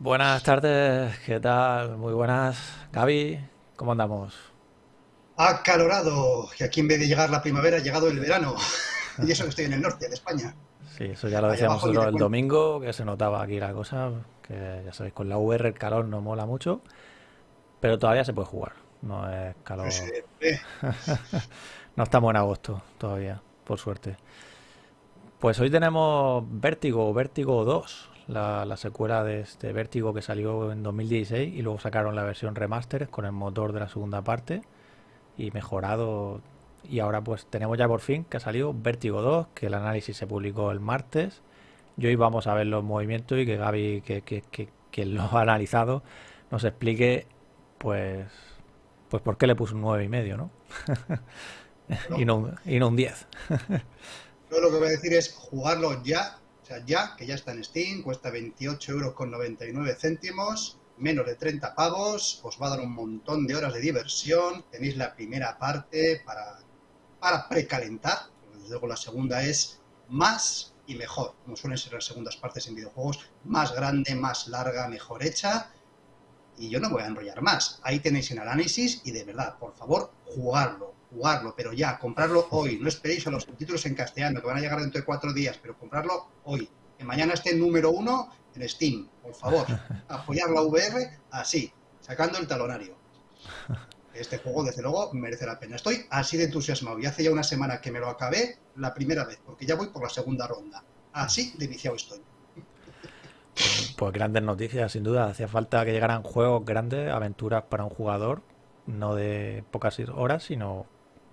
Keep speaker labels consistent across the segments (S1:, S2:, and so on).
S1: Buenas tardes, ¿qué tal? Muy buenas. Gaby, ¿cómo andamos?
S2: Acalorado, que aquí en vez de llegar la primavera ha llegado el verano. Y eso que estoy en el norte de España.
S1: Sí, eso ya lo
S2: Allá
S1: decíamos nosotros el domingo, que se notaba aquí la cosa, que ya sabéis, con la VR el calor no mola mucho, pero todavía se puede jugar. No es calor.
S2: eh, eh,
S1: No estamos en agosto todavía, por suerte. Pues hoy tenemos Vértigo, Vértigo 2, la, la secuela de este Vértigo que salió en 2016 y luego sacaron la versión remaster con el motor de la segunda parte y mejorado. Y ahora pues tenemos ya por fin que ha salido Vértigo 2, que el análisis se publicó el martes. Y hoy vamos a ver los movimientos y que Gaby, que, que, que, que lo ha analizado, nos explique pues pues por qué le puso un nueve y medio, ¿no? Y no, un- y no un 10.
S2: yo lo que voy a decir es jugarlo ya, ya, que ya está en Steam, cuesta 28 euros con 99 céntimos, menos de 30 pavos, os va a dar un montón de horas de diversión, tenéis la primera parte para, para precalentar, luego la segunda es más y mejor, como suelen ser las segundas partes en videojuegos, más grande, más larga, mejor hecha, y yo no voy a enrollar más. Ahí tenéis el análisis y de verdad, por favor, jugarlo, jugarlo, pero ya, comprarlo hoy. No esperéis a los subtítulos en castellano, que van a llegar dentro de cuatro días, pero comprarlo hoy. Que mañana esté número uno en Steam, por favor. Apoyar la VR así, sacando el talonario. Este juego, desde luego, merece la pena. Estoy así de entusiasmado y hace ya una semana que me lo acabé la primera vez, porque ya voy por la segunda ronda. Así de viciado estoy.
S1: Pues grandes noticias, sin duda. Hacía falta que llegaran juegos grandes, aventuras para un jugador, no de pocas horas, sino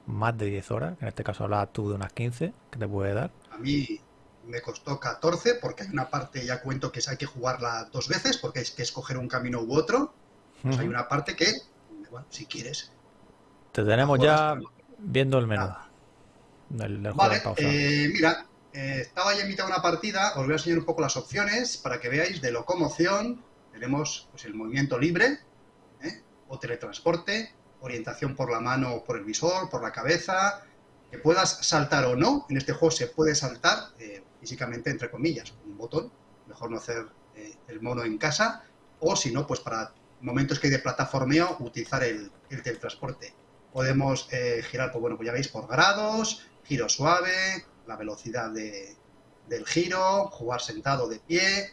S1: más de 10 horas. En este caso hablabas tú de unas 15 que te puede dar.
S2: A mí me costó 14 porque hay una parte, ya cuento que hay que jugarla dos veces porque hay que escoger un camino u otro. Pues hay
S1: Ujú.
S2: una parte que, bueno, si quieres,
S1: Te tenemos ya viendo el menú del juego en
S2: Vale, eh, mira, eh, estaba ya en mitad de una partida, os voy a enseñar un poco las opciones para que veáis de locomoción. Tenemos pues, el movimiento libre, ¿eh? o teletransporte, orientación por la mano por el visor, por la cabeza, que puedas saltar o no. En este juego se puede saltar eh, físicamente, entre comillas, un botón. Mejor no hacer eh, el mono en casa. O si no, pues para momentos que hay de plataformeo, utilizar el, el teletransporte. Podemos eh, girar, pues bueno, pues ya veis, por grados, giro suave, la velocidad de- del giro, jugar sentado de pie.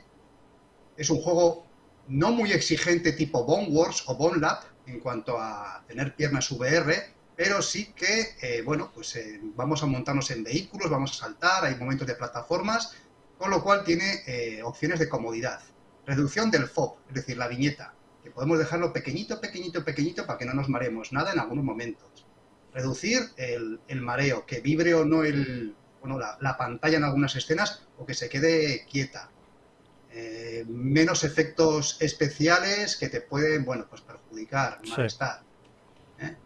S2: Es un juego no muy exigente tipo Bone Wars o Bone Lab en cuanto a tener piernas VR, pero sí que, eh, bueno, pues eh, vamos a montarnos en vehículos, vamos a saltar, hay momentos de plataformas, con lo cual tiene eh, opciones de comodidad. Reducción del FOB, es decir, la viñeta, que podemos dejarlo pequeñito, pequeñito, pequeñito para que no nos mareemos nada en algunos momentos. Reducir el, el mareo, que vibre o no el, bueno, la, la pantalla en algunas escenas o que se quede quieta. Eh, menos efectos especiales que te pueden, bueno, pues perjudicar,
S1: Sí.
S2: malestar. ¿eh?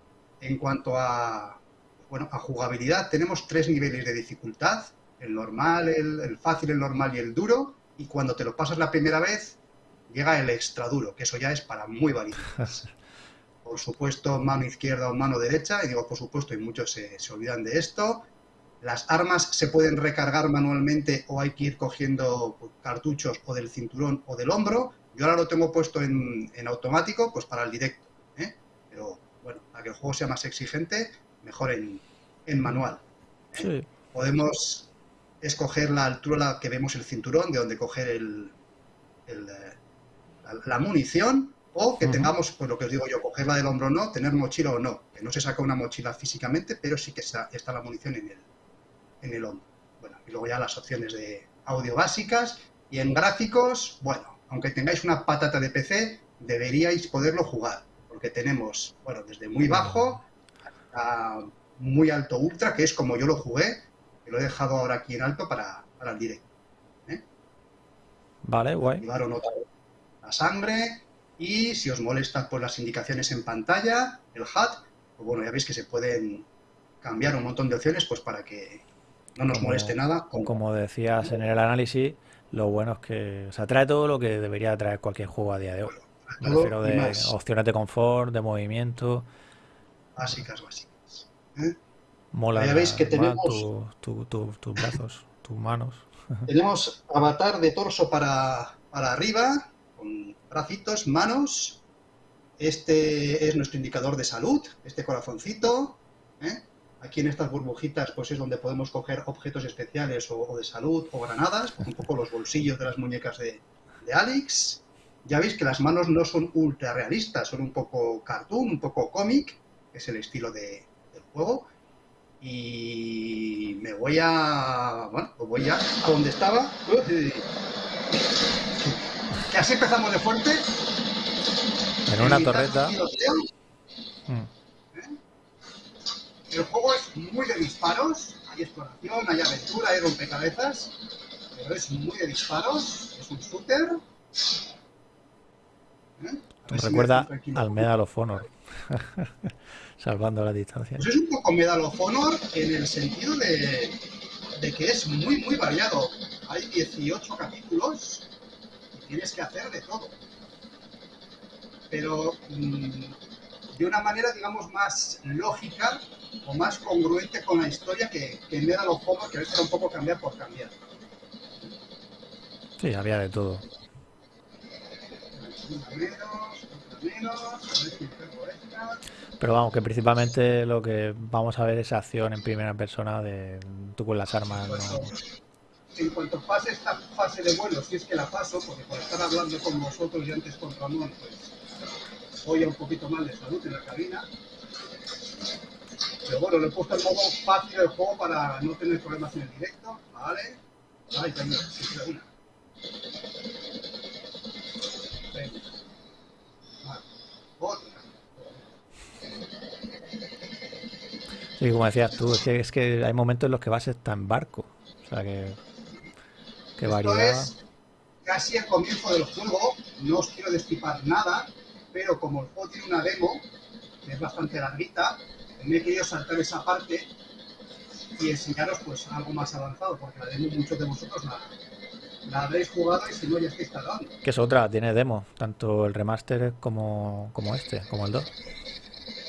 S2: En cuanto a, bueno, a jugabilidad, tenemos tres niveles de dificultad, el normal, el, el fácil, el normal y el duro, y cuando te lo pasas la primera vez, llega el extra duro, que eso ya es para muy valientes. Por supuesto, mano izquierda o mano derecha, y digo por supuesto, y muchos se, se olvidan de esto. Las armas se pueden recargar manualmente o hay que ir cogiendo pues, cartuchos o del cinturón o del hombro. Yo ahora lo tengo puesto en, en automático, pues para el directo. ¿eh? Pero bueno, para que el juego sea más exigente, mejor en, en manual. ¿eh?
S1: Sí,
S2: Podemos escoger la altura a la que vemos el cinturón, de donde coger el, el, eh, la, la munición, o que tengamos, pues lo que os digo yo, cogerla del hombro o no, tener mochila o no. Que no se saca una mochila físicamente, pero sí que está, está la munición en el, en el hombro. Bueno, y luego ya las opciones de audio básicas. Y en gráficos, bueno, aunque tengáis una patata de PC, deberíais poderlo jugar. Porque tenemos, bueno, desde muy bajo a muy alto ultra, que es como yo lo jugué, que lo he dejado ahora aquí en alto para, para el directo. ¿eh?
S1: vale, guay.
S2: Activar o no la sangre. Y si os molestan pues, las indicaciones en pantalla, el HUD, pues bueno, ya veis que se pueden cambiar un montón de opciones pues para que no nos
S1: Como,
S2: moleste nada. Como,
S1: como decías en el análisis, lo bueno es que, o sea, trae todo lo que debería traer cualquier juego a día de hoy. Me
S2: todo
S1: refiero
S2: y
S1: de
S2: más.
S1: opciones de confort, de movimiento.
S2: Básicas, básicas. ¿eh?
S1: Mola,
S2: Ya veis que tenemos,
S1: tu- tu- tu- tus brazos, tus manos.
S2: tenemos avatar de torso para, para arriba, con bracitos, manos. Este es nuestro indicador de salud, este corazoncito. ¿eh? Aquí en estas burbujitas pues es donde podemos coger objetos especiales o, de salud o granadas, un poco los bolsillos de las muñecas de, de Alex. Ya veis que las manos no son ultra realistas, son un poco cartoon, un poco cómic, es el estilo de, del juego. Y me voy a... bueno, pues voy a... a donde estaba. Que así empezamos de fuerte.
S1: En una torreta.
S2: Mm. El juego es muy de disparos, hay exploración, hay aventura, hay rompecabezas, pero es muy de disparos, es un shooter.
S1: ¿Eh? Recuerda al Medal of Honor, salvando la distancia.
S2: Pues es un poco Medal of Honor en el sentido de, de que es muy, muy variado. Hay 18 capítulos y tienes que hacer de todo. Pero mmm, de una manera, digamos, más lógica o más congruente con la historia que, que en los juegos, que a veces era un poco cambiar por cambiar.
S1: Sí, había de todo. Pero vamos, que principalmente lo que vamos a ver es acción en primera persona de tú con las armas.
S2: En cuanto pase esta fase de vuelo, si es que la paso, porque por estar hablando con vosotros y antes con Ramón, pues hoy un poquito mal de salud en la cabina. Pero bueno, le he puesto el modo fácil del juego para no tener problemas en el directo. Vale. Ay, tengo, sí, una. Venga. Vale. Otra.
S1: Sí, como decías tú, es que, es que hay momentos en los que vas a estar en barco. O sea que. Que variedad.
S2: Es casi el comienzo del juego. No os quiero destipar nada pero como el juego tiene una demo, que es bastante larguita, me he querido saltar esa parte y enseñaros pues algo más avanzado, porque la demo muchos de vosotros la, la habréis jugado y si no ya está instalado.
S1: Que es otra, tiene demo, tanto el remaster como, como este, como el 2.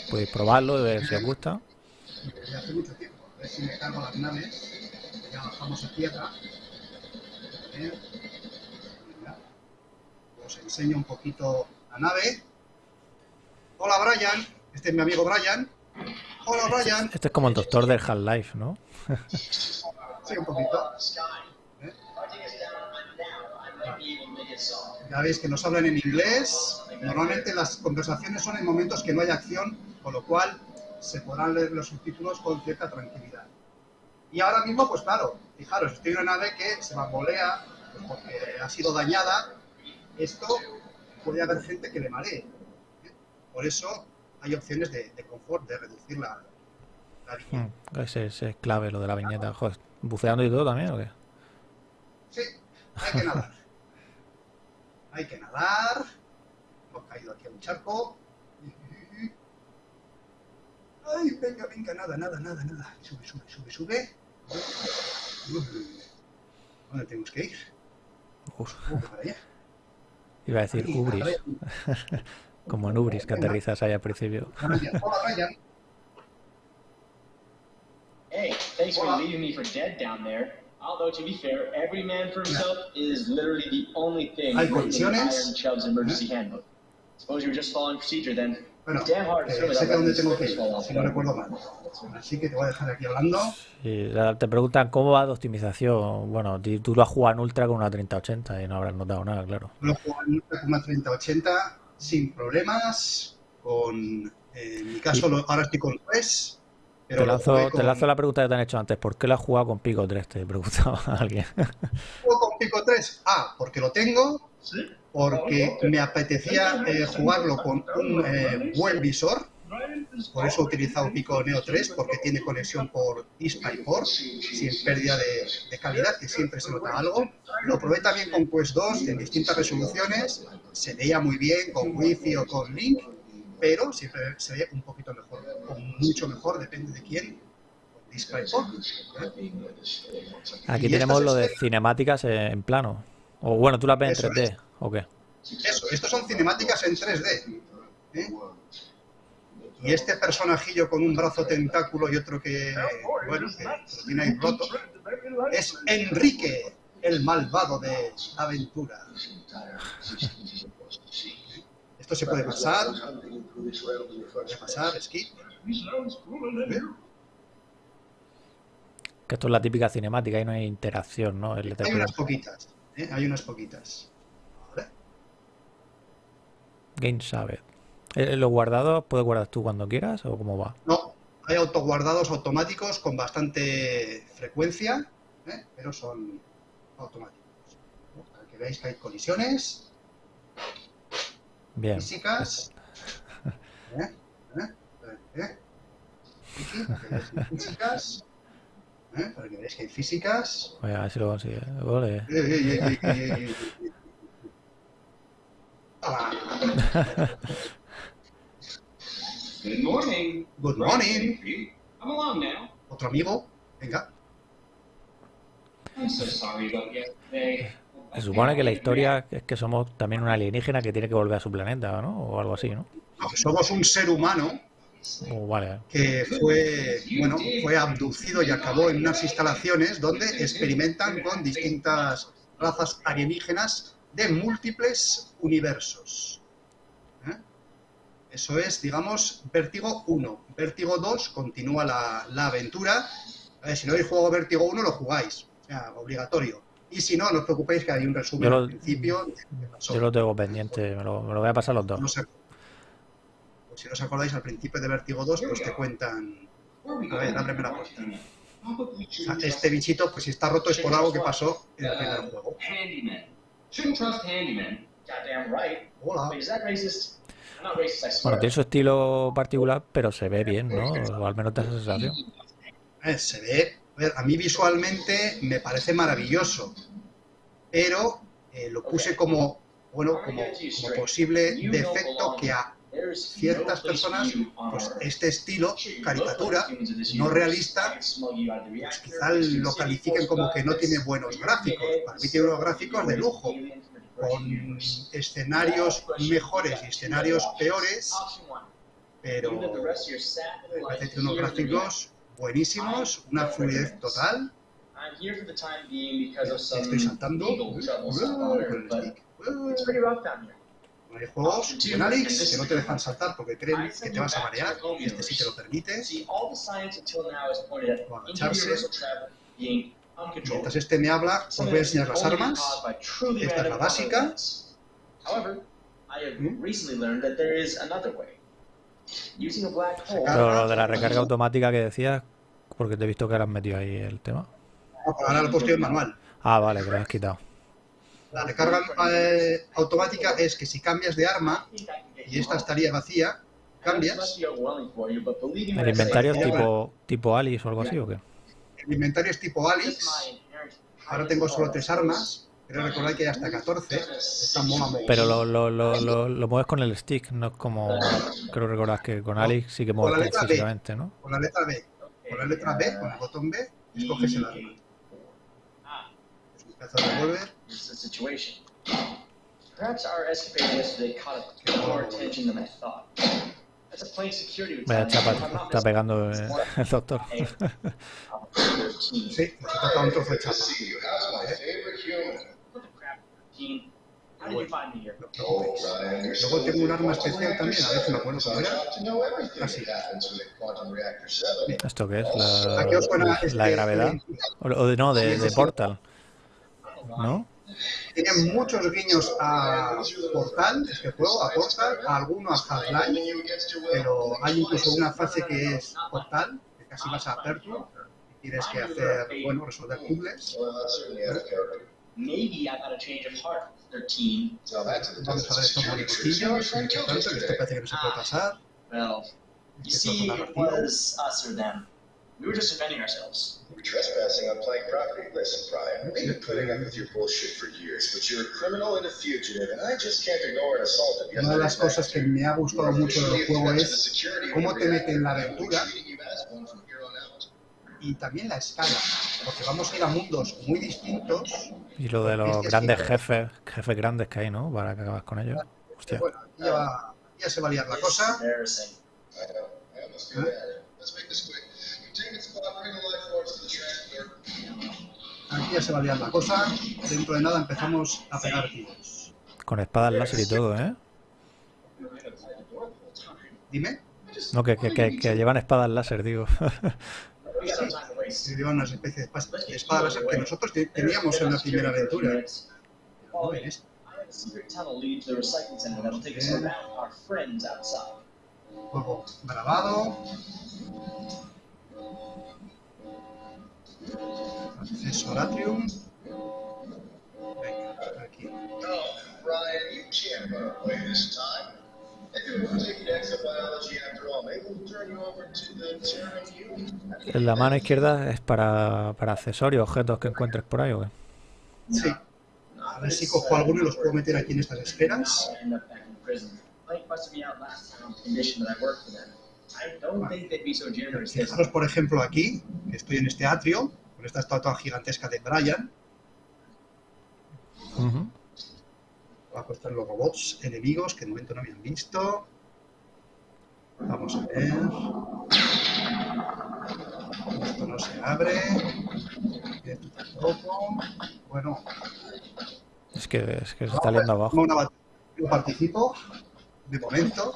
S1: Podéis probarlo y ver si os gusta.
S2: Desde hace mucho tiempo, a ver si me cargo las naves, ya bajamos a tierra. Os enseño un poquito la nave. Hola Brian, este es mi amigo Brian. Hola Brian.
S1: Este es como el doctor del Half-Life, ¿no?
S2: sí, un poquito. ¿Eh? Ya veis que nos hablan en inglés. Normalmente las conversaciones son en momentos que no hay acción, con lo cual se podrán leer los subtítulos con cierta tranquilidad. Y ahora mismo, pues claro, fijaros, estoy en una nave que se bambolea pues porque ha sido dañada. Esto puede haber gente que le maree. Por eso hay opciones de, de confort, de reducir la, la viñeta.
S1: Mm, ese, ese, es clave lo de la viñeta. Joder, ¿buceando y todo también o qué?
S2: Sí, hay que nadar. hay que nadar. Hemos caído aquí a un charco. Ay, venga, venga, nada, nada, nada, nada. Sube, sube, sube, sube. ¿Dónde tenemos que ir?
S1: Uf. para allá. Iba a decir Ubris. Como en Ubris, que aterrizas ahí al principio.
S3: Hey, thanks for leaving me for dead down there. Although, to be fair, every man for himself is literally the only thing
S2: in
S3: Iron Chubb's emergency handbook. Suppose you were just following procedure then.
S2: Bueno, eh, sé que dónde tengo que ir, si no recuerdo mal. Así que te voy a dejar aquí hablando.
S1: Sí, te preguntan cómo va de optimización. Bueno, tú lo has jugado en Ultra con una 3080 y no habrás notado nada, claro.
S2: Lo he jugado en Ultra con una 3080 sin problemas. Con, eh, en mi caso, y... ahora estoy con 3.
S1: Pero te, lanzo, con... te lanzo la pregunta que te han hecho antes. ¿Por qué lo has jugado con Pico 3? Te preguntaba a alguien.
S2: ¿Juego con Pico 3? Ah, porque lo tengo. ¿Sí? Porque me apetecía eh, jugarlo con un eh, buen visor. Por eso he utilizado Pico Neo 3, porque tiene conexión por DisplayPort, sin pérdida de, de, calidad, que siempre se nota algo. Lo probé también con Quest 2 en distintas resoluciones. Se veía muy bien con Wi-Fi o con Link, pero siempre se ve un poquito mejor, o mucho mejor, depende de quién. DisplayPort. ¿eh?
S1: Aquí tenemos lo de cinemáticas en plano. O bueno, tú las ves en 3D, es. ¿o qué?
S2: Eso, estos son cinemáticas en 3D. ¿eh? Y este personajillo con un brazo tentáculo y otro que, bueno, que lo tiene ahí roto, es Enrique, el malvado de Aventura. Esto se puede pasar. Puede pasar. ¿Eh?
S1: Que esto es la típica cinemática y no hay interacción, ¿no? El
S2: Hay unas poquitas. ¿eh? Hay unas poquitas. Vale.
S1: Game. Eh, ¿Los guardados puedes guardar tú cuando quieras o cómo va?
S2: No, hay autoguardados automáticos con bastante frecuencia, ¿eh? pero son automáticos. Para que veáis que hay colisiones
S1: Bien.
S2: físicas. ¿Eh? ¿Eh? ¿Eh? Físicas. ¿Eh? Para que veáis que hay físicas.
S1: Voy a ver si lo consigue.
S2: Eh, eh, eh, eh, eh, eh, eh. Ah,
S3: Good morning.
S2: Good morning.
S3: I'm along now.
S2: Otro amigo. Venga.
S3: I'm so sorry about yesterday.
S1: Se supone que la historia es que somos también un alienígena que tiene que volver a su planeta, ¿no? O algo así, ¿no?
S2: Somos un ser humano
S1: O vale.
S2: que fue, bueno, fue abducido y acabó en unas instalaciones donde experimentan con distintas razas alienígenas de múltiples universos. ¿Eh? Eso es, digamos, Vértigo 1. Vértigo 2 continúa la, la aventura. A ver, si no habéis jugado Vértigo 1, lo jugáis. O sea, obligatorio. Y si no, no os preocupéis que hay un resumen
S1: Yo lo-
S2: al principio. de.
S1: Yo lo tengo pendiente, me lo, me lo voy a pasar los dos.
S2: No sé- pues si no os acordáis, al principio de Vértigo 2, pues te cuentan A ver, la puerta. Sea,
S3: shouldn't
S2: este bichito, pues si está roto es por algo que pasó en el primer juego. Hola.
S1: Bueno, tiene su estilo particular, pero se ve bien, ¿no? O al menos da esa sensación.
S2: Se ve, a, mí visualmente me parece maravilloso, pero eh, lo puse como, bueno, como, como posible defecto que a ciertas personas, pues este estilo, caricatura, no realista, pues quizá lo califiquen como que no tiene buenos gráficos. Para mí tiene unos gráficos de lujo, con escenarios mejores y escenarios peores, pero me
S3: life
S2: parece que unos gráficos buenísimos, una fluidez total. Estoy saltando. Hay juegos con Alex que no te dejan saltar porque creen que te vas a marear y este sí te lo permite.
S3: See,
S2: Mientras este me habla, os voy a enseñar las armas. Esta es la básica.
S3: However, I have
S2: ¿Mm?
S3: recently learned that there is another way. Using a black hole.
S1: Pero lo de la recarga automática que decías, porque te he visto que ahora has metido ahí el tema.
S2: Ahora lo he puesto en manual.
S1: Ah, vale, que lo has quitado.
S2: La recarga eh, automática es que si cambias de arma y esta estaría vacía, cambias.
S1: ¿El inventario es tipo, tipo Alice o algo así o qué?
S2: El inventario es tipo Alex. Ahora tengo solo tres armas. Pero recordad que hay hasta 14. Esta mola.
S1: Pero lo, lo, lo, lo, lo mueves con el stick, no es como. Creo recordar que con Alice sí que
S2: Con
S1: mueves
S2: B.
S1: físicamente, ¿no?
S2: Con la letra B. Con la letra B, con el botón B, escoges el arma. Es un pedazo de revólver.
S3: Perhaps our escapade yesterday caught more attention than I thought. As a plain security
S1: Vaya chapa, está pegando el doctor.
S2: Sí, nos toca un trozo de chapa.
S3: What the crap, 13? How did you find me here?
S2: No os preocupéis. Luego tengo un arma especial también, a ver si me acuerdo cómo era. Así.
S1: ¿Esto qué es?
S2: ¿A qué os suena
S1: La,
S2: este-
S1: la gravedad. O, o de, no, de, de Portal. ¿no?
S2: Tiene muchos guiños a Portal, este juego, a Portal, a alguno a Half-Life, pero hay incluso una fase que es Portal, que casi vas a Aperture, tienes que hacer, bueno, resolver puzzles.
S3: Maybe I got a change of heart, 13.
S2: Vamos a ver muy importante, que este parece que no se puede pasar.
S3: Well, you see, it was us or them. We were just defending ourselves.
S4: Trespassing on property. Listen, Brian, we've been putting up with your bullshit for years, but you're a criminal and a fugitive, and I just can't ignore an assault of
S2: Una de las cosas que me ha gustado mucho del juego es cómo te mete en la aventura y también la escala, porque vamos a ir a mundos muy distintos.
S1: Y lo de los grandes jefes, jefes grandes que hay, ¿no? Para que acabas con ellos. Hostia.
S2: Bueno, aquí ya, va- ya se va a liar la cosa. Aquí ya se va a liar la cosa. Dentro de nada empezamos a pegar tiros.
S1: Con espadas láser y todo, ¿eh?
S2: Dime.
S1: No, que, que, que, que llevan espadas láser, digo.
S2: Se llevan una especie de espa- de espada láser que nosotros te- teníamos en la primera aventura. Juego grabado. Acceso al atrium. Venga, aquí.
S1: En la mano izquierda es para, para accesorios, objetos que encuentres por ahí, ¿o qué?
S2: Sí. A ver si cojo alguno y los puedo meter aquí en estas esferas.
S3: This
S2: Fijaros, por ejemplo, aquí, que estoy en este atrio, con esta estatua gigantesca de Brian.
S1: Ujú.
S2: Abajo están los robots enemigos que de momento no habían visto. Vamos a ver. Esto no se abre. Esto tampoco. Bueno,
S1: Es que, es que se está liando abajo.
S2: No participo, de momento.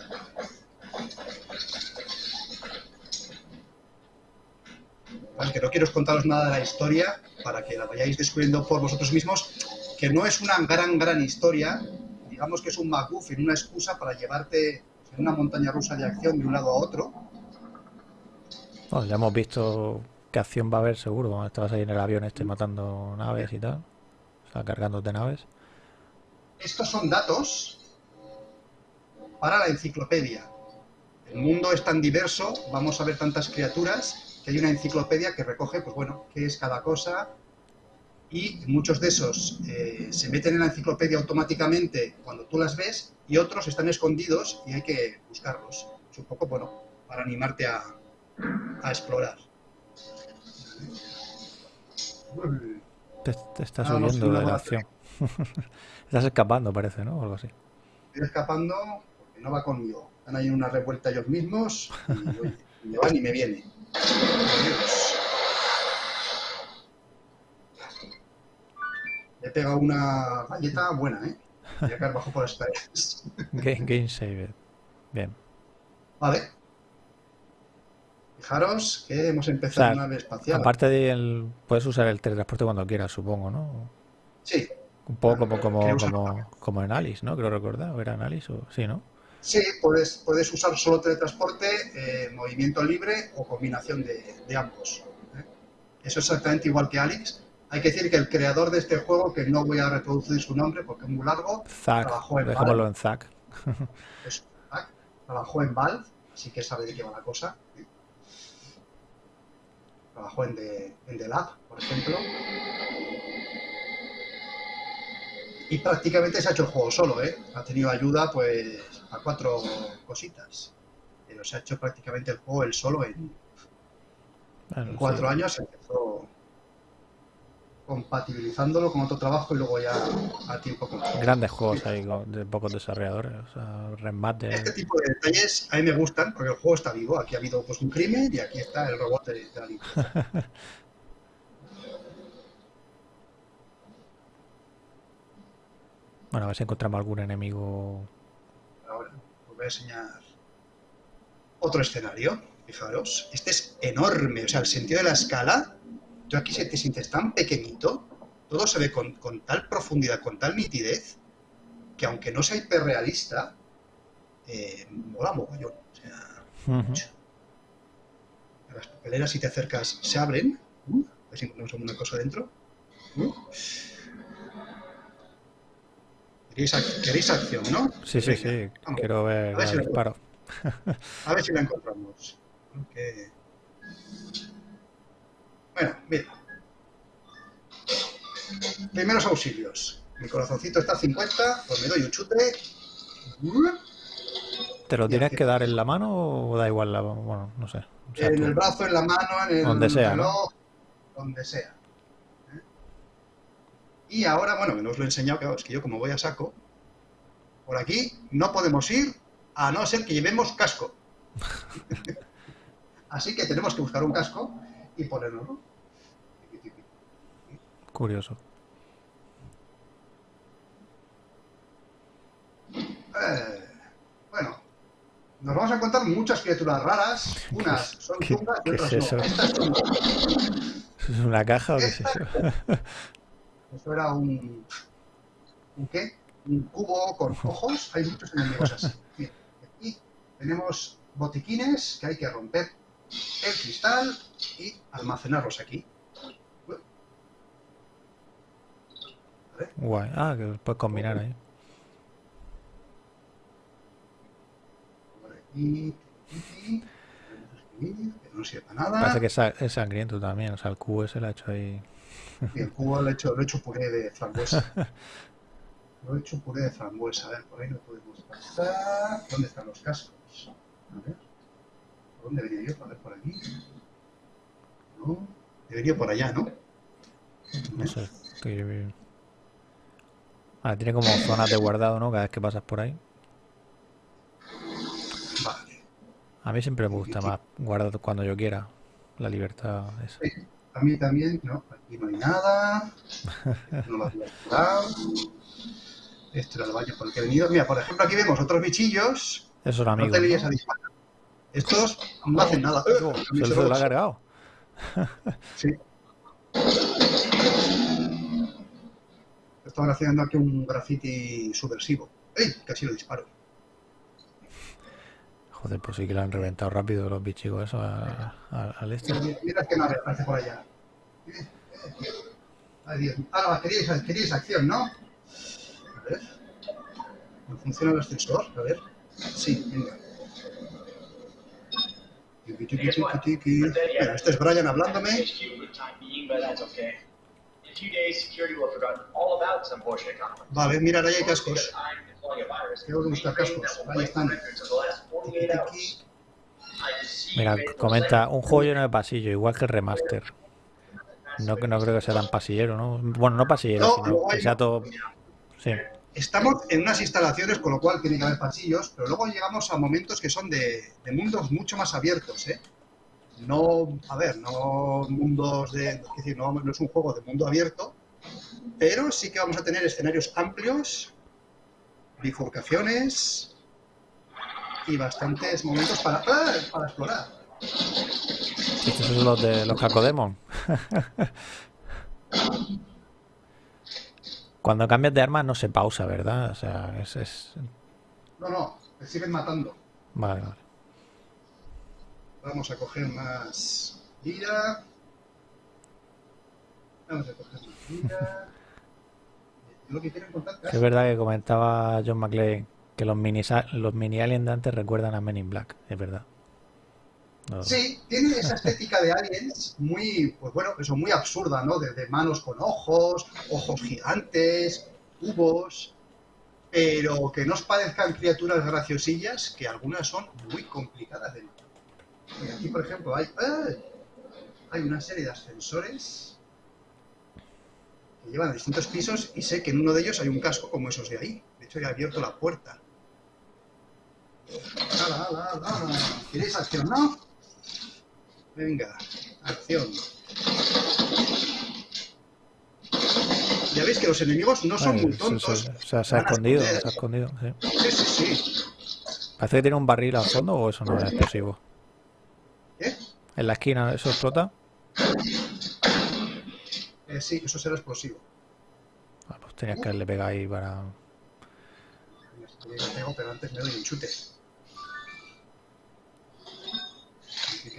S2: Vale, que no quiero contaros nada de la historia para que la vayáis descubriendo por vosotros mismos, que no es una gran, gran historia, digamos que es un MacGuffin, una excusa para llevarte en una montaña rusa de acción de un lado a otro.
S1: Bueno, ya hemos visto qué acción va a haber seguro. cuando Estabas ahí en el avión este matando naves y tal. O sea, cargándote naves.
S2: Estos son datos para la enciclopedia. El mundo es tan diverso, vamos a ver tantas criaturas, que hay una enciclopedia que recoge, pues bueno, qué es cada cosa. Y muchos de esos eh, se meten en la enciclopedia automáticamente cuando tú las ves y otros están escondidos y hay que buscarlos. Es un poco, bueno, para animarte a, a explorar.
S1: Te, te estás
S2: Ah,
S1: huyendo de la acción. estás escapando, parece, ¿no? O algo así.
S2: Estoy escapando porque no va conmigo. Están ahí en una revuelta ellos mismos y oye, me van y me viene. Dios. Pegado una galleta buena, ¿eh? Voy a caer bajo por escaleras.
S1: Game, game saved. Bien.
S2: Vale. Fijaros que hemos
S1: O
S2: empezado
S1: sea,
S2: una nave espacial.
S1: Aparte de el, puedes usar el teletransporte cuando quieras, supongo, ¿no?
S2: Sí,
S1: Un poco como, como, como, como en Alice, ¿no? Creo recordar. ¿O era en Alice? O... Sí, ¿no?
S2: sí, puedes, puedes usar solo teletransporte, eh, movimiento libre o combinación de, de ambos. ¿eh? Eso es exactamente igual que Alex. Hay que decir que el creador de este juego, que no voy a reproducir su nombre porque es muy largo. Trabajó en
S1: Dejémoslo en
S2: trabajó en Valve, así que sabe de qué va la cosa. Trabajó en The, en The Lab, por ejemplo. Y prácticamente se ha hecho el juego solo, ¿eh? Ha tenido ayuda, pues, a cuatro cositas. Pero se ha hecho prácticamente el juego él solo en,
S1: Bueno,
S2: en cuatro
S1: sí.
S2: años. Empezó compatibilizándolo con otro trabajo y luego ya a tiempo completo.
S1: Grandes juegos ahí con- de pocos desarrolladores. O sea, remate.
S2: Este tipo de detalles a mí me gustan porque el juego está vivo. Aquí ha habido pues, un crimen y aquí está el robot de, de la limpieza.
S1: Bueno, a ver si encontramos algún enemigo.
S2: Ahora os voy a enseñar otro escenario. Fijaros, este es enorme. O sea, el sentido de la escala, aquí se te sientes tan pequeñito, todo se ve con, con tal profundidad, con tal nitidez, que aunque no sea hiperrealista, eh, mola mogollón. O sea, mucho. Las papeleras, si te acercas, se abren. Uh, a ver si encontramos alguna cosa dentro. Uh. ¿Queréis, ac- queréis acción, no?
S1: Sí, sí, sí.
S2: vamos.
S1: Quiero ver
S2: A ver si
S1: disparo.
S2: A ver si la encontramos. Ok. Bueno, bien. Primeros auxilios. Mi corazoncito está a 50, pues me doy un chute.
S1: ¿Te lo tienes que dar en la mano o da igual la Bueno, no sé. O sea,
S2: En
S1: tú-
S2: el brazo, en la mano, en el
S1: Donde sea, ¿no?
S2: reloj, donde sea. ¿Eh? Y ahora, bueno, que no os lo he enseñado, que es que yo como voy a saco, por aquí no podemos ir a no ser que llevemos casco. Así que tenemos que buscar un casco y ponerlo.
S1: Curioso.
S2: Eh, bueno, nos vamos a encontrar muchas criaturas raras. Unas son
S1: qué-
S2: chungas y
S1: qué es
S2: otras
S1: eso?
S2: no. Estas son-
S1: ¿Es una caja o qué es eso?
S2: Eso era un. ¿Un qué? Un cubo con ojos. Hay muchos enemigos así. Aquí tenemos botiquines que hay que romper el cristal y almacenarlos aquí.
S1: Guay. Ah, que los puedes combinar ahí.
S2: Que no sirve para nada.
S1: Parece que es, sa- es sangriento también. O sea, el cubo ese lo ha hecho ahí.
S2: Y el cubo lo he hecho, lo he hecho puré de frambuesa. Lo he hecho puré de frambuesa. A ver, por ahí no podemos pasar. ¿Dónde están los cascos? A ver. ¿Por dónde venía yo? A ver, por aquí. No. Debería por allá, ¿no?
S1: No sé. Ah, tiene como zonas de guardado, ¿no? Cada vez que pasas por ahí.
S2: Vale.
S1: A mí siempre me gusta más guardar cuando yo quiera. La libertad esa.
S2: A mí también, no, aquí no hay nada. No lo había. Este era el baño por el que he venido. Mira, por ejemplo, aquí vemos otros bichillos.
S1: Esos
S2: No
S1: amigos.
S2: te líes
S1: ¿no?
S2: a disparar. Estos no hacen nada.
S1: Oh, se,
S2: lo
S1: ha cargado.
S2: Sí. Estaban haciendo aquí un graffiti subversivo. ¡Ey! Casi lo disparo.
S1: Joder, pues sí que lo han reventado rápido los a- a- al este.
S2: Mira, mira que nave aparece por allá. Eh, eh. Ay, Dios. Ah, queríais, queríais acción, ¿no? A ver. ¿No funciona el ascensor? A ver. Sí, venga. Mira, este es Brian hablándome. Vale, mira, ya hay cascos. Tengo que buscar cascos. Ahí están.
S3: records of the last 48
S2: Tiki,
S3: hours.
S2: tiki.
S3: I deceive
S1: Mira, comenta un juego lleno de pasillo, igual que el remaster. No, que no creo que sea tan pasillero, ¿no? Bueno, no pasillero,
S2: No,
S1: sino que sea todo. Sí,
S2: Estamos en unas instalaciones, con lo cual tiene que haber pasillos, pero luego llegamos a momentos que son de, de mundos mucho más abiertos, ¿eh? No, a ver, no mundos de... Es decir, no, no es un juego de mundo abierto, pero sí que vamos a tener escenarios amplios, bifurcaciones y bastantes momentos para, ¡ah! para explorar.
S1: estos son los de los Cacodemon. Cuando cambias de arma no se pausa, ¿verdad? O sea, es. es...
S2: No, no, te siguen matando.
S1: Vale, vale.
S2: Vamos a coger más vida. Vamos a coger más vida. Lo que
S1: es verdad que comentaba John McClane que los mini, los mini aliens de antes recuerdan a Men in Black, es verdad.
S2: Sí, tiene esa estética de aliens muy, pues bueno, eso muy absurda, ¿no? De, de manos con ojos, ojos gigantes, cubos, pero que no os parezcan criaturas graciosillas, que algunas son muy complicadas de. Y aquí, por ejemplo, hay, ¡ay! hay una serie de ascensores que llevan a distintos pisos y sé que en uno de ellos hay un casco como esos de ahí. De hecho, he abierto la puerta. ¿Queréis acción, no? Venga, acción. Ya veis que los enemigos no son
S1: Vale,
S2: muy tontos.
S1: se- se- se ha escondido, se ha escondido, sí.
S2: Sí, sí, sí.
S1: Parece que tiene un barril al fondo o eso no es explosivo.
S2: ¿Eh?
S1: En la esquina eso explota.
S2: Eh, sí, eso será explosivo.
S1: Ah, pues tenías que haberle pegado ahí para.
S2: Le pego, pero antes me doy un chute. Le-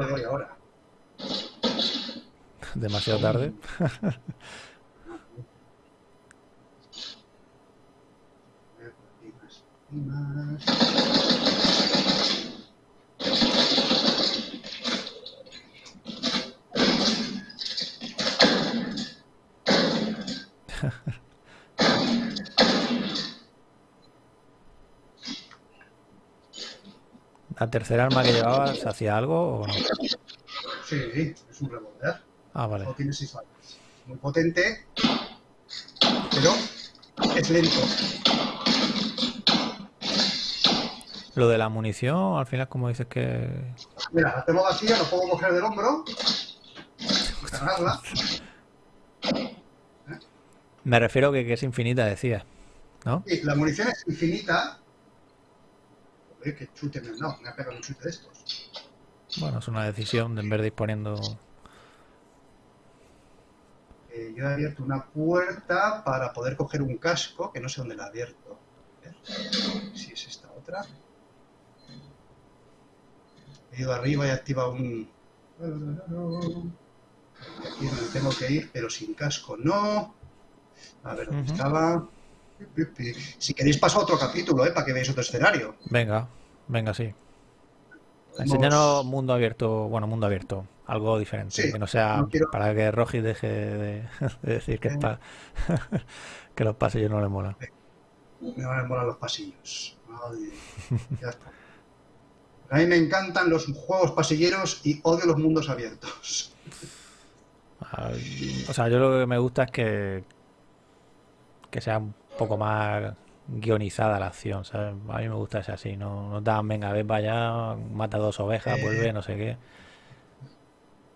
S2: le doy ahora.
S1: demasiado tarde.
S2: A ver, por aquí más, y más.
S1: ¿La tercera arma que llevabas hacía algo o no?
S2: Sí, es un revólver.
S1: Ah, vale.
S2: No tiene seis balas. Muy potente, pero es lento.
S1: Lo de la munición, al final, como dices que.
S2: Mira, la tengo vacía, lo puedo coger del hombro, cargarla.
S1: Me refiero que, que es infinita, decías. ¿No?
S2: Y la munición es infinita. ¿Lo Oye, qué chute me han dado. Me ha pegado un chute de estos.
S1: Bueno, es una decisión de en vez de ir poniendo...
S2: Eh, yo he abierto una puerta para poder coger un casco, que no sé dónde la he abierto. A ver Si es esta otra. He ido arriba y he activado un... Aquí donde tengo que ir, pero sin casco no. A ver dónde estaba. Si queréis paso a otro capítulo, ¿eh? Para que veáis otro escenario.
S1: Venga, venga, sí. Enséñanos mundo abierto, bueno, mundo abierto, algo diferente,
S2: Sí,
S1: que no sea
S2: no quiero-
S1: para que Rogi deje de, de decir que, pa- que los pasillos no le molan.
S2: Me van a molar los pasillos. Madre, ya está. A mí me encantan los juegos pasilleros y odio los mundos abiertos.
S1: O sea, yo lo que me gusta es que, que sea un poco más guionizada la acción, ¿sabes? A mí me gusta ese así, no, no dan, venga, ves para allá, mata dos ovejas,
S2: Eh,
S1: vuelve, no sé qué.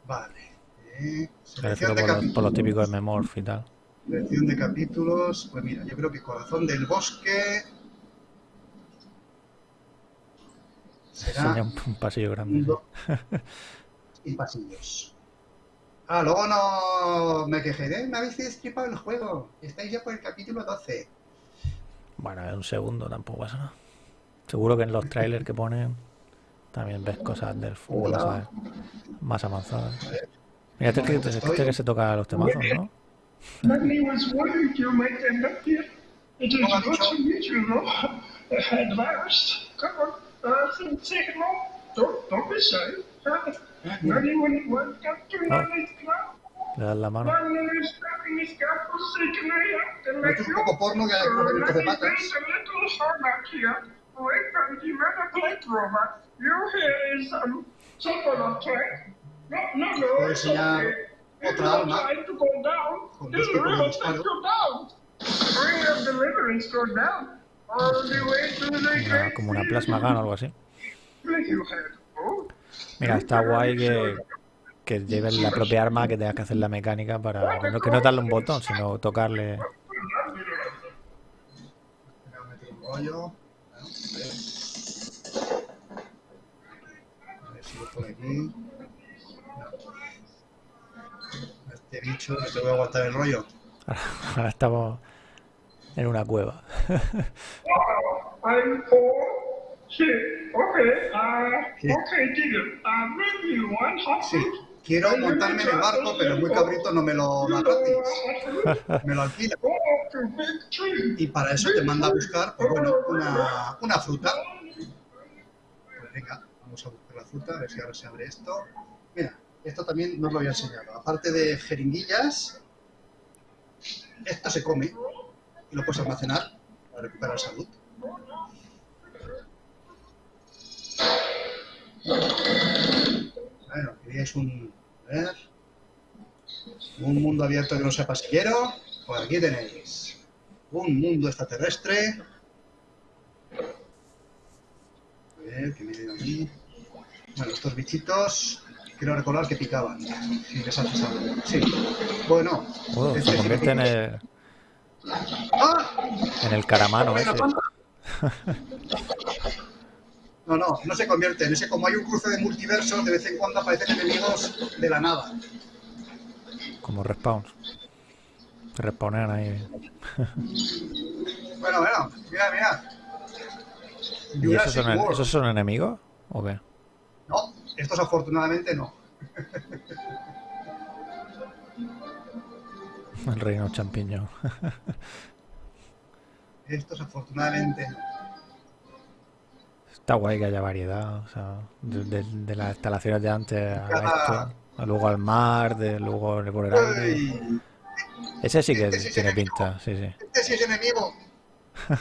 S2: Vale. Eh, selección, de
S1: por, los- por los
S2: capítulos.
S1: típicos de Memorph y tal.
S2: Selección de capítulos. Pues mira, yo creo que Corazón del Bosque será
S1: Enseña un, un pasillo grande. sí.
S2: y pasillos. Ah, luego no me quejé de, me habéis destripado el juego. Estáis ya por el capítulo 12.
S1: Bueno, es un segundo, tampoco pasa nada. Seguro que en los trailers que ponen también ves cosas del fútbol
S2: Hola.
S1: ¿sabes? más avanzadas. Mira, este, que- este
S2: Estoy-
S1: que se toca los temazos, ¿no?
S5: No? Magni's club.
S1: Le das la mano.
S2: Esto es un poco porno que hay que
S5: Magni
S2: patas.
S5: plays a. No, no, no,
S2: enseñar otra arma. Con este como
S1: Una-
S5: great
S1: como una plasma gun o algo así. Mira, está guay que, que lleves la propia arma, que tengas que hacer la mecánica para que no, que no darle un botón, sino tocarle.
S2: Me voy a meter un rollo. Bueno, a ver. A ver si lo por aquí. Este bicho, que te voy a aguantar el rollo.
S1: Ahora estamos en una cueva.
S5: Shit. Okay. Uh,
S2: Sí.
S5: okay, digger. Uh, bring you one hot
S2: Sí, quiero montarme en el barco, pero muy cabrito no me lo da gratis. Me lo alquila.
S5: Tree.
S2: Y para eso te manda a buscar, pues bueno, una, una fruta. Pues venga, vamos a buscar la fruta, a ver si ahora se abre esto. Mira, esto también no os lo había enseñado. Aparte de jeringuillas, esto se come y lo puedes almacenar para recuperar salud. Bueno, queríais un, a ver, un mundo abierto que no sea pasillero. Pues aquí tenéis un mundo extraterrestre. A ver, que me dio aquí. Bueno, estos bichitos, quiero recordar que picaban. Si les haces algo. Sí. Bueno.
S1: Oh,
S2: este
S1: se
S2: sí
S1: en el,
S2: ¡Ah!
S1: en el caramano ese.
S2: No, no, no se convierte en ese. Como hay un cruce de multiversos, de vez en cuando aparecen enemigos de la nada.
S1: Como respawns. Se respawnean ahí.
S2: Bueno, bueno, mira, mira.
S1: ¿Y esos
S2: Jurassic
S1: son,
S2: World.
S1: esos son enemigos? ¿O qué?
S2: No, estos afortunadamente no.
S1: El reino champiñón.
S2: Estos afortunadamente no.
S1: Está guay que haya variedad. O sea, de, de- de las instalaciones de antes a esto. Luego al mar, de, luego por el aire. Ese sí que
S2: Este sí es
S1: tiene pinta, sí, sí.
S2: Este sí es enemigo.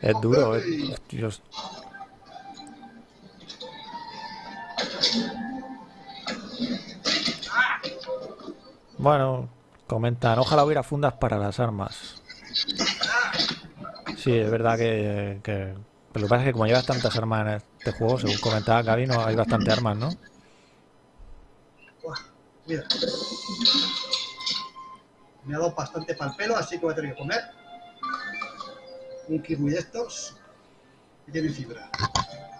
S1: Es duro, eh.
S2: Uy.
S1: Dios. Bueno, comentan, ojalá hubiera fundas para las armas. Sí, es verdad que, que- Pero lo que pasa es que como llevas tantas armas en este juego, según comentaba Gaby, no hay bastante armas, ¿no?
S2: Mira. Me ha dado bastante pal pelo, así que voy a tener que comer un kiwi de estos que tiene fibra.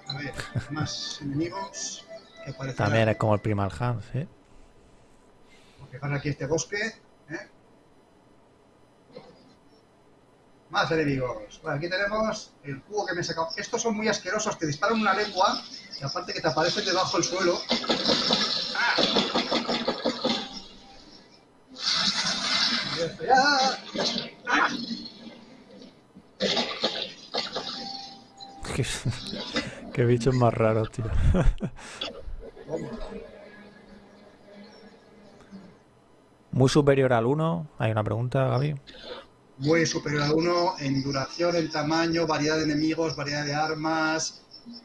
S2: A ver, más enemigos que
S1: También es como el Primal Hand, ¿sí?
S2: Fijar aquí este bosque. ¿eh? Más enemigos. Bueno, aquí tenemos el cubo que me he sacado. Estos son muy asquerosos, te disparan una lengua y aparte que te aparecen debajo del suelo.
S1: Qué, qué bichos más raros, tío. Muy superior al 1. Hay una pregunta, Gaby.
S2: Muy superior al 1 en duración, en tamaño, variedad de enemigos, variedad de armas,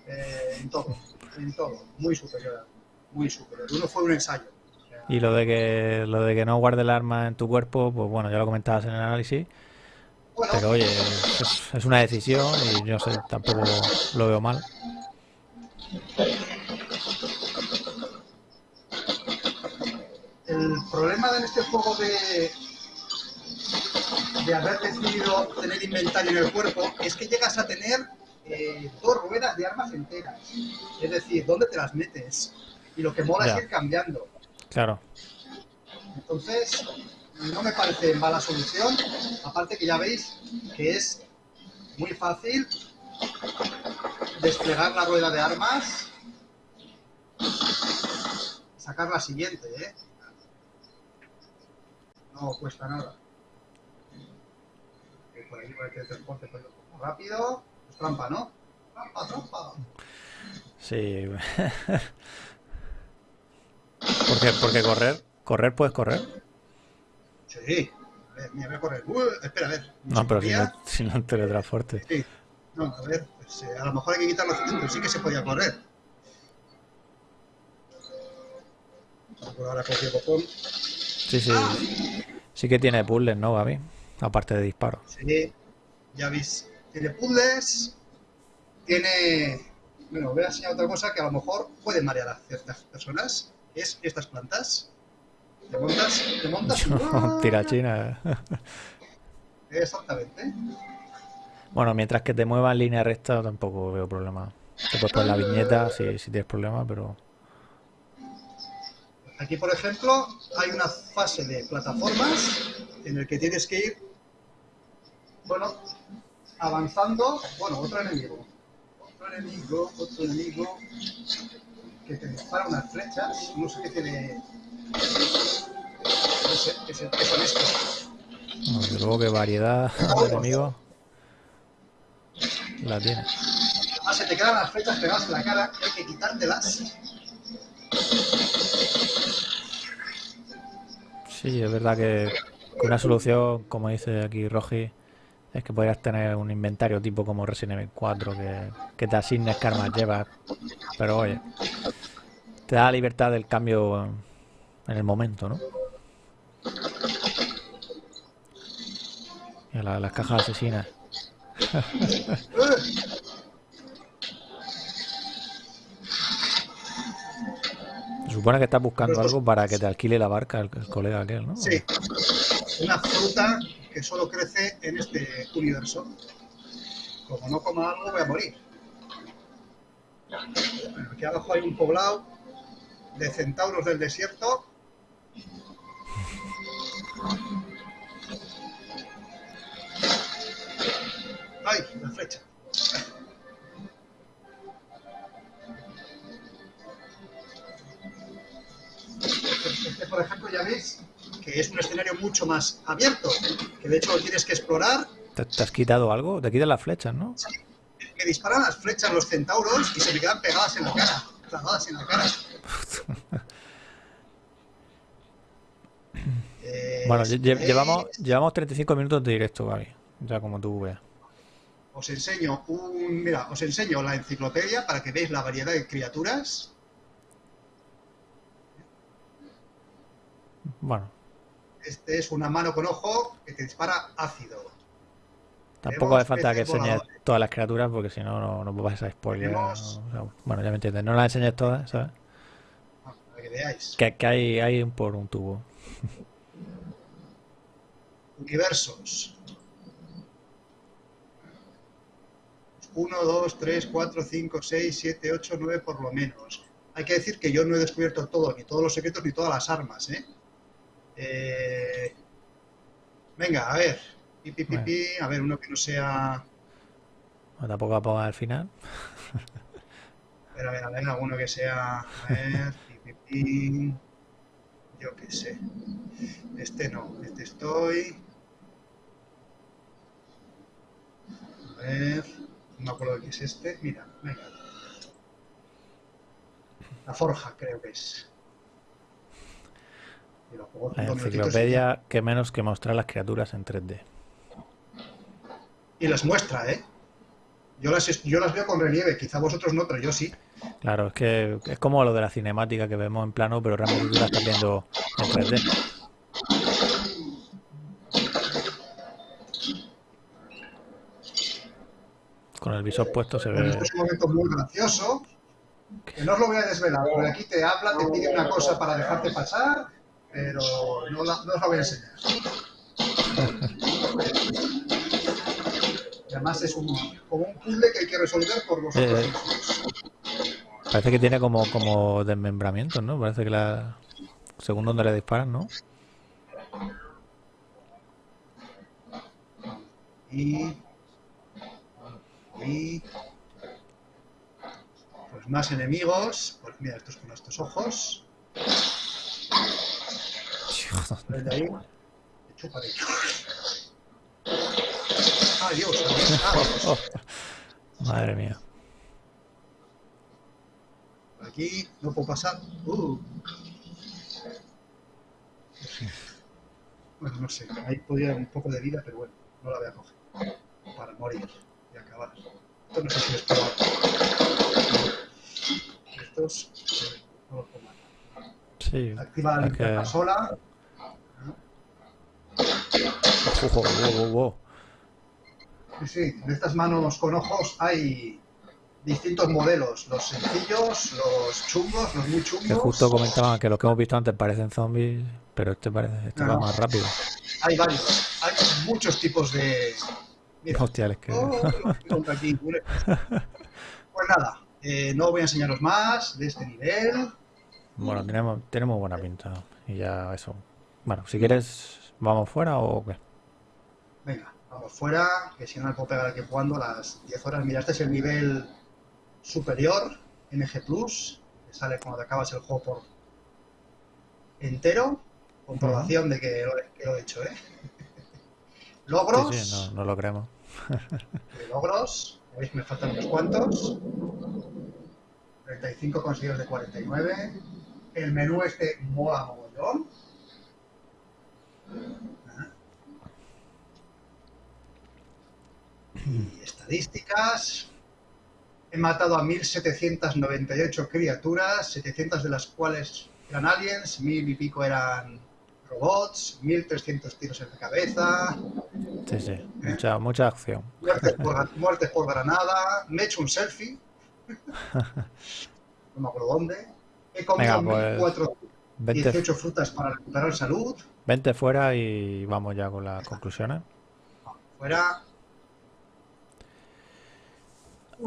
S2: eh, en todo. En todo. Muy superior. al- Muy superior. 1 fue un ensayo. O sea,
S1: Y lo de que lo de que no guarde el arma en tu cuerpo, pues bueno, ya lo comentabas en el análisis.
S2: bueno,
S1: Pero oye, es, es una decisión y yo sé, tampoco lo veo mal.
S2: el problema de este juego de, de haber decidido tener inventario en el cuerpo es que llegas a tener eh, dos ruedas de armas enteras. Es decir, ¿dónde te las metes? Y lo que mola es ir cambiando.
S1: Claro.
S2: Entonces, no me parece mala solución. Aparte que ya veis que es muy fácil desplegar la rueda de armas. Sacar la siguiente, ¿eh? No cuesta nada. Por aquí por el transporte pues, rápido. Es trampa, ¿no? Trampa, trampa.
S1: Sí. porque, porque correr, correr puedes correr.
S2: Sí. A ver, mira, voy a correr. Uh, espera, a ver.
S1: No, pero si no, si no teletransporte.
S2: Sí. No, a ver, pues, eh, a lo mejor hay que quitar los pero sí que se podía correr. Por ahora copón.
S1: Sí, sí. Sí que tiene puzzles, ¿no, Gaby? Aparte de disparos.
S2: Sí, ya veis. Tiene puzzles. Tiene. Bueno, voy a enseñar otra cosa que a lo mejor puede marear a ciertas personas. Es estas plantas. Te montas, te montas. ¡uh!
S1: Tirachina.
S2: Exactamente.
S1: Bueno, mientras que te mueva en línea recta tampoco veo problema. Te puedes poner la viñeta si, si tienes problemas, pero...
S2: Aquí, por ejemplo, hay una fase de plataformas en el que tienes que ir, bueno, avanzando. Bueno, otro enemigo. Otro enemigo, otro enemigo. Que te dispara unas flechas. No sé qué tiene. No sé qué, se- qué son estos.
S1: Desde luego que variedad de enemigos la tiene.
S2: Ah, se te quedan las flechas pegadas en la cara hay que quitártelas.
S1: Sí, es verdad que que una solución, como dice aquí Rogi, es que podrías tener un inventario tipo como Resident Evil 4 que, que te asignes qué armas llevas. Pero oye, te da la libertad del cambio en, el momento, ¿no? La- las cajas asesinas. Se supone que estás buscando algo para que te alquile la barca el, el colega aquel, ¿no?
S2: Sí, una fruta solo crece en este universo. Como no coma algo, voy a morir. Bueno, aquí abajo hay un poblado de centauros del desierto. ¡Ay! La flecha. Este, por ejemplo, ya veis que es un escenario mucho más abierto, que de hecho lo tienes que explorar.
S1: ¿Te, te has quitado algo? Te quitan las flechas, ¿no?
S2: Me disparan las flechas los centauros y se me quedan pegadas en la cara, clavadas en la cara. Eh,
S1: Bueno, lle- lle-
S2: ¿veis?
S1: llevamos, llevamos 35 minutos de directo, Gaby. Ya como tú veas.
S2: Os enseño un, mira, os enseño la enciclopedia para que veáis la variedad de criaturas.
S1: Bueno,
S2: Este es una mano con ojo que te dispara ácido.
S1: tampoco hace falta que enseñes
S2: voladores.
S1: todas las criaturas porque si no, no, no vas a spoiler.
S2: Tenemos-
S1: o sea, bueno, ya me entiendes. No las enseñes todas, ¿sabes?
S2: Ah, Para que veáis.
S1: Que, que hay, hay por un tubo.
S2: Universos. 1, 2, 3, 4, 5, 6, 7, 8, 9 por lo menos. Hay que decir que yo no he descubierto todo, ni todos los secretos, ni todas las armas, ¿eh? Eh, Venga, a ver. Pi, pi,
S1: Bueno.
S2: pi. A ver, uno que no sea...
S1: O tampoco a poco al final.
S2: A ver, a ver, a ver, alguno que sea... A ver... Yo qué sé. Este no, este estoy... A ver... No me acuerdo de qué es este. Mira, venga. La forja, creo que es. Y
S1: La
S2: y
S1: enciclopedia que menos que mostrar las criaturas en 3D.
S2: Y las muestra, ¿eh? Yo las, es- yo las veo con relieve, quizá vosotros no, pero yo sí.
S1: Claro, es que es como lo de la cinemática que vemos en plano, pero realmente tú la estás viendo en 3D. Con el visor puesto se
S2: Bueno,
S1: ve.
S2: esto es un momento muy gracioso, que no os lo voy a desvelar, porque aquí te habla, te pide una cosa para dejarte pasar, pero no, la- no os la voy a enseñar. Y además es un, como un puzzle que hay que resolver por vosotros
S1: Eh. Parece que tiene como, como desmembramientos, ¿no? Parece que la. Según donde le disparan, ¿no?
S2: Y, y pues más enemigos. Pues mira, estos con estos ojos.
S1: Madre mía.
S2: Por aquí no puedo pasar. Uh. Bueno, no sé. Ahí podría haber un poco de vida, pero bueno, no la voy a coger. Para morir y acabar. Esto no sé si es probable. Estos eh, no los puedo matar.
S1: Sí.
S2: Activa la sola.
S1: Ojo, wow, wow, wow.
S2: Sí, de estas manos con ojos hay distintos modelos. Los sencillos, los chungos, los muy chungos.
S1: Que justo comentaban que los que hemos visto antes parecen zombies, pero este parece, este va
S2: No.
S1: más rápido.
S2: Hay varios. Hay muchos tipos de. Mira.
S1: Hostia, es que.
S2: Oh, aquí. Pues nada, eh, no voy a enseñaros más de este nivel.
S1: Bueno, tenemos, tenemos buena pinta. Y ya eso. Bueno, si quieres, ¿vamos fuera o qué?
S2: Venga, vamos fuera, que si no me puedo pegar aquí jugando a las 10 horas. Mira, este es el nivel superior, MG Plus, que sale cuando te acabas el juego por entero. Comprobación de que lo, que lo he hecho, ¿eh? Logros.
S1: Sí, sí, no, no lo creemos.
S2: de logros. Veis me faltan unos cuantos. 35 conseguidos de 49. El menú este mola mogollón. Y estadísticas. He matado a 1798 criaturas, 700 de las cuales eran aliens, 1000 y pico eran robots, 1300 tiros en la cabeza,
S1: Sí, sí. Mucha, mucha acción.
S2: Muertes por, muertes por granada. Me he hecho un selfie. No me acuerdo dónde. He comido
S1: Venga, pues,
S2: 1418
S1: Vente,
S2: frutas para recuperar salud.
S1: vente fuera y vamos ya con las conclusiones.
S2: Fuera.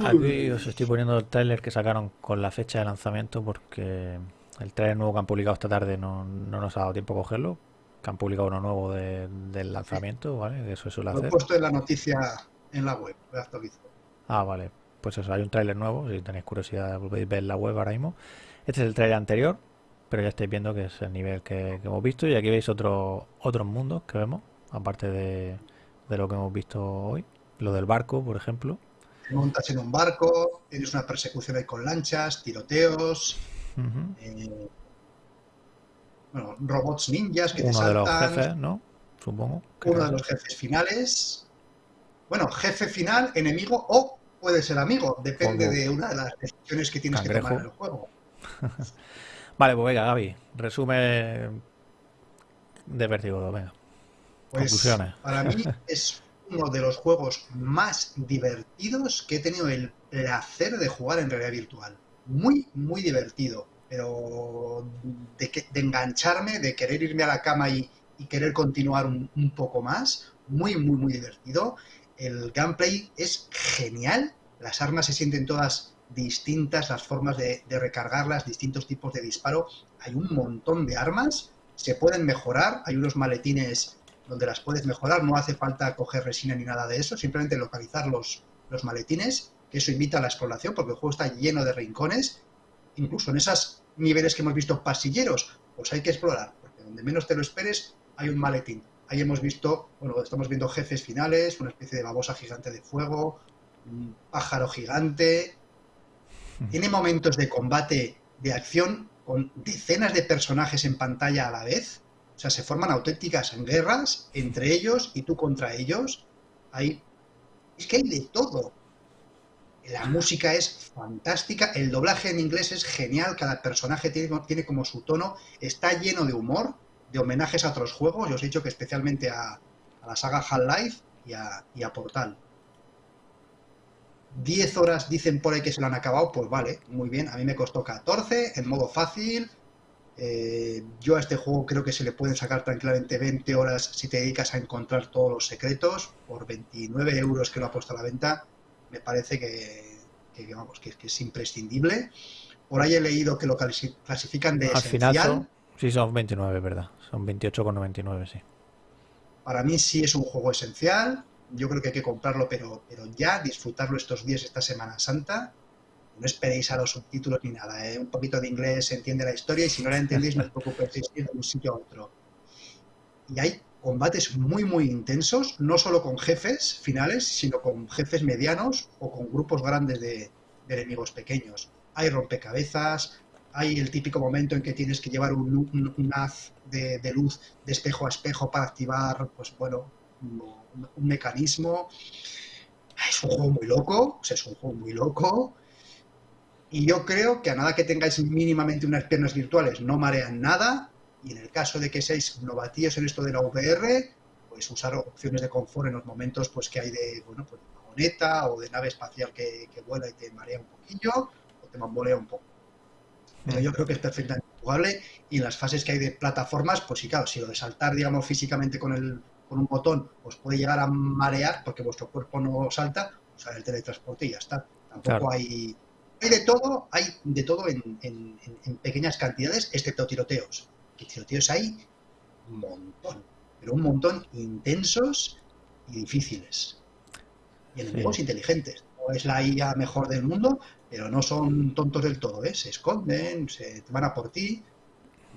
S1: Aquí os estoy poniendo el trailer que sacaron con la fecha de lanzamiento porque el trailer nuevo que han publicado esta tarde no, no nos ha dado tiempo a cogerlo. Que han publicado uno nuevo de- del lanzamiento, ¿vale? Que eso suele
S2: Lo he
S1: hacer.
S2: puesto en la noticia en la web. Lo he actualizado.
S1: Ah, vale. Pues eso, hay un tráiler nuevo, si tenéis curiosidad podéis ver en la web ahora mismo. Este es el tráiler anterior, pero ya estáis viendo que es el nivel que, que hemos visto y aquí veis otro, otros mundos que vemos, aparte de, de lo que hemos visto hoy. Lo del barco, por ejemplo.
S2: Te montas en un barco. Tienes una persecución ahí con lanchas, tiroteos. Eh, bueno, robots ninjas que te
S1: Uno de los
S2: saltan.
S1: jefes, ¿no? Supongo.
S2: uno de los jefes finales. Bueno, jefe final, enemigo o puede ser amigo, depende de una de las decisiones que tienes que tomar en el juego.
S1: Vale, pues venga, Gaby, resume de Vértigo 2, venga.
S2: Pues
S1: Conclusiones.
S2: para mí es uno de los juegos más divertidos que he tenido el placer de jugar en realidad virtual. Muy, muy divertido, pero de, que- de engancharme, de querer irme a la cama y, y querer continuar un, un poco más. Muy, muy, muy divertido. El gameplay es genial. Las armas se sienten todas distintas, las formas de, de recargarlas, distintos tipos de disparo. Hay un montón de armas. Se pueden mejorar. Hay unos maletines donde las puedes mejorar. No hace falta coger resina ni nada de eso. Simplemente localizar los, los maletines, que eso invita a la exploración, porque el juego está lleno de rincones. Incluso en esos niveles que hemos visto pasilleros, pues hay que explorar, porque donde menos te lo esperes hay un maletín. Ahí hemos visto, bueno, estamos viendo jefes finales, una especie de babosa gigante de fuego, un pájaro gigante. Tiene momentos de combate, de acción, con decenas de personajes en pantalla a la vez. O sea, se forman auténticas guerras entre ellos y tú contra ellos. Hay... Es que hay de todo. La música es fantástica, el doblaje en inglés es genial, cada personaje tiene, como su tono, está lleno de humor, de homenajes a otros juegos, yo os he dicho que especialmente a, la saga Half-Life y a Portal. 10 horas dicen por ahí que se lo han acabado, pues vale, muy bien, a mí me costó 14 en modo fácil. Eh, yo a este juego creo que se le pueden sacar tranquilamente 20 horas si te dedicas a encontrar todos los secretos. Por 29 euros que lo ha puesto a la venta, me parece que, que, vamos, que, que es imprescindible. Por ahí he leído que lo clasi- clasifican de
S1: Al
S2: esencial.
S1: final son, sí son 29, ¿verdad? Son 28,99, sí.
S2: Para mí sí es un juego esencial. Yo creo que hay que comprarlo, pero, pero ya disfrutarlo estos días, esta Semana Santa. No esperéis a los subtítulos ni nada. ¿eh? Un poquito de inglés entiende la historia y si no la entendéis no os preocupéis, de un sitio a otro. Y hay combates muy, muy intensos, no solo con jefes finales, sino con jefes medianos o con grupos grandes de, de enemigos pequeños. Hay rompecabezas, hay el típico momento en que tienes que llevar un, un- un haz de, de luz de espejo a espejo para activar, pues bueno, un, mecanismo. Es un juego muy loco, es un juego muy loco. Y yo creo que a nada que tengáis mínimamente unas piernas virtuales no marean nada. Y en el caso de que seáis novatíos en esto de la VR, pues usar opciones de confort en los momentos pues que hay de, bueno, pues de vagoneta o de nave espacial que, que vuela y te marea un poquillo o te bambolea un poco. Pero yo creo que es perfectamente jugable y en las fases que hay de plataformas, pues sí, claro, si lo de saltar, digamos, físicamente con, el, con un botón os puede llegar a marear porque vuestro cuerpo no salta, usar el teletransporte y ya está. Tampoco
S1: Claro.
S2: hay... Hay de todo, hay de todo en, en- en- en pequeñas cantidades, excepto tiroteos. Que tiroteos hay un montón, pero un montón intensos y difíciles. Y enemigos
S1: Sí.
S2: inteligentes. No es la IA mejor del mundo, pero no son tontos del todo, ¿eh? Se esconden, se van a por ti.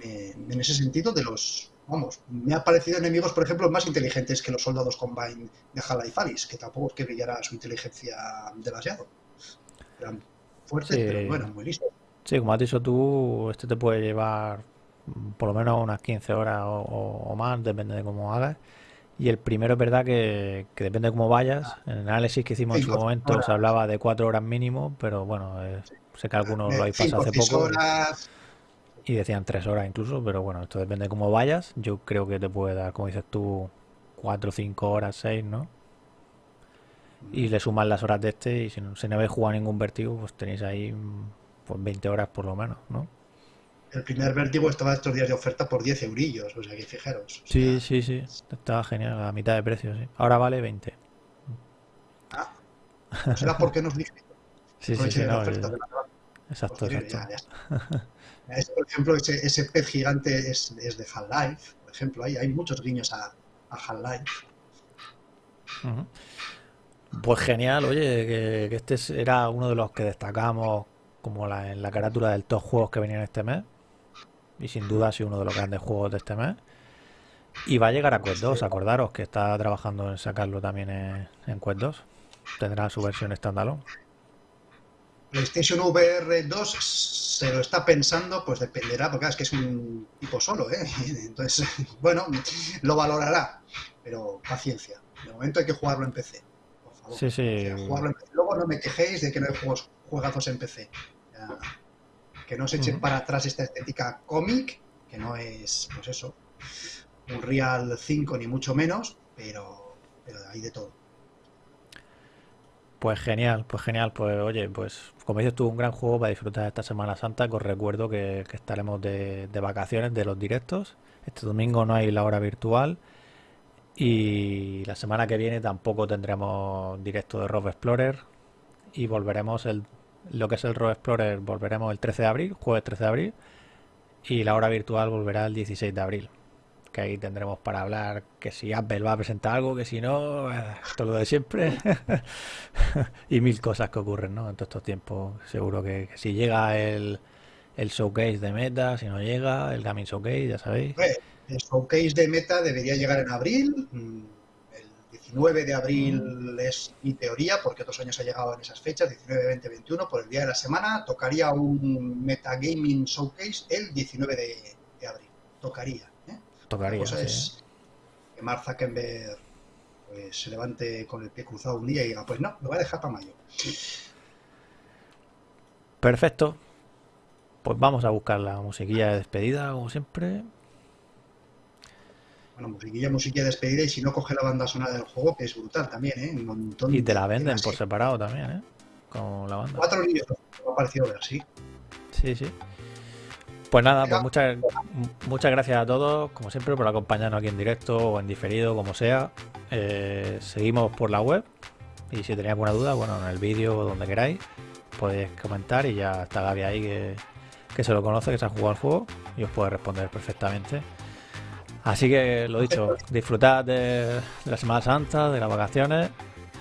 S2: En ese sentido, de los. Vamos, me ha parecido enemigos, por ejemplo, más inteligentes que los soldados Combine de Half-Life Alyx, que tampoco es que brillara su inteligencia demasiado. Eran fuertes,
S1: Sí.
S2: pero bueno, muy listos.
S1: Sí, como has dicho tú, este te puede llevar por lo menos unas 15 horas o, o- más, depende de cómo hagas. Y el primero es verdad que, que depende de cómo vayas. En el análisis que hicimos en su momento
S2: horas.
S1: se hablaba de 4 horas mínimo, pero bueno, eh, sé que algunos lo habéis pasado hace poco
S2: horas.
S1: Y decían 3 horas incluso, pero bueno, esto depende de cómo vayas. Yo creo que te puede dar, como dices tú, 4, 5 horas, 6, ¿no? Y le sumas las horas de este y si no, si no habéis jugado ningún vértigo, pues tenéis ahí mm, pues 20 horas por lo menos, ¿no?
S2: El primer vértigo estaba estos días de oferta por 10 eurillos, o sea que fijaros. o
S1: Sí,
S2: sea,
S1: sí, sí. Estaba genial, a mitad de precio, sí. Ahora vale 20.
S2: ¿no será porque nos
S1: Sí, sí, sí, no, exacto,
S2: Pues, mira,
S1: exacto.
S2: ya, ya está. Es, por ejemplo, ese, ese pez gigante es, es de Half-Life, por ejemplo, hay, hay muchos guiños a, a Half-Life.
S1: Pues genial, oye, que, que este es- era uno de los que destacamos como la, en la carátula del top juegos que venían este mes. Y sin duda ha sido uno de los grandes juegos de este mes. Y va a llegar a Quest 2, acordaros que está trabajando en sacarlo también en, en Quest 2. Tendrá su versión standalone.
S2: PlayStation VR 2 se lo está pensando, pues dependerá, porque es que es un tipo solo, ¿eh? Entonces, bueno, lo valorará, pero paciencia. De momento hay que jugarlo en PC, por favor.
S1: Sí, sí.
S2: O sea, jugarlo en PC. Luego no me quejéis de que no hay juegos, juegazos en PC. Ya, que no se echen para atrás esta estética cómic, que no es, pues eso, un Real 5 ni mucho menos, pero, pero hay de todo.
S1: Pues genial, pues genial. Pues oye, pues como dices tú, un gran juego para disfrutar esta Semana Santa. Que os recuerdo que, estaremos de, de vacaciones de los directos. Este domingo no hay la hora virtual. Y la semana que viene tampoco tendremos directo de Rob Explorer. Y volveremos el, lo que es el Rob Explorer, volveremos el 13 de abril, jueves 13 de abril. Y la hora virtual volverá el 16 de abril. Que ahí tendremos para hablar que si Apple va a presentar algo, que si no, eh, todo lo de siempre. y mil cosas que ocurren, ¿no? En todos estos tiempos. Seguro que, si llega el, el showcase de Meta, si no llega, el Gaming Showcase, ya sabéis.
S2: El showcase de Meta debería llegar en abril. mm, El 19 de abril es mi teoría, porque otros años ha llegado en esas fechas, 19, 20, 21, por el día de la semana. Tocaría un Metagaming Showcase el 19 de, de abril. Tocaría.
S1: Tocaría,
S2: cosa
S1: sí.
S2: es que Mark Zuckerberg pues, se levante con el pie cruzado un día y diga, pues no, lo voy a dejar para mayo.
S1: Perfecto. Pues vamos a buscar la musiquilla de despedida, como siempre.
S2: Bueno, musiquilla, musiquilla de despedida y si no coge la banda sonora del juego, que es brutal también, ¿eh? Un montón
S1: Y te la
S2: de
S1: venden por separado también, ¿eh? Con la banda.
S2: Cuatro niños me ha parecido ver, sí.
S1: Sí, sí. Pues nada, pues muchas, muchas gracias a todos, como siempre, por acompañarnos aquí en directo o en diferido, como sea. Eh, seguimos por la web y si tenéis alguna duda, bueno, en el vídeo o donde queráis, podéis comentar y ya está Gaby ahí que, que se lo conoce, que se ha jugado el juego y os puede responder perfectamente. Así que lo dicho, disfrutad de, de la Semana Santa, de las vacaciones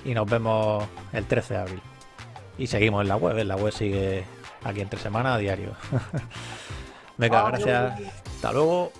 S1: y nos vemos el 13 de abril. Y seguimos en la web, en la web sigue aquí entre semana a diario. Venga, gracias. Hasta luego.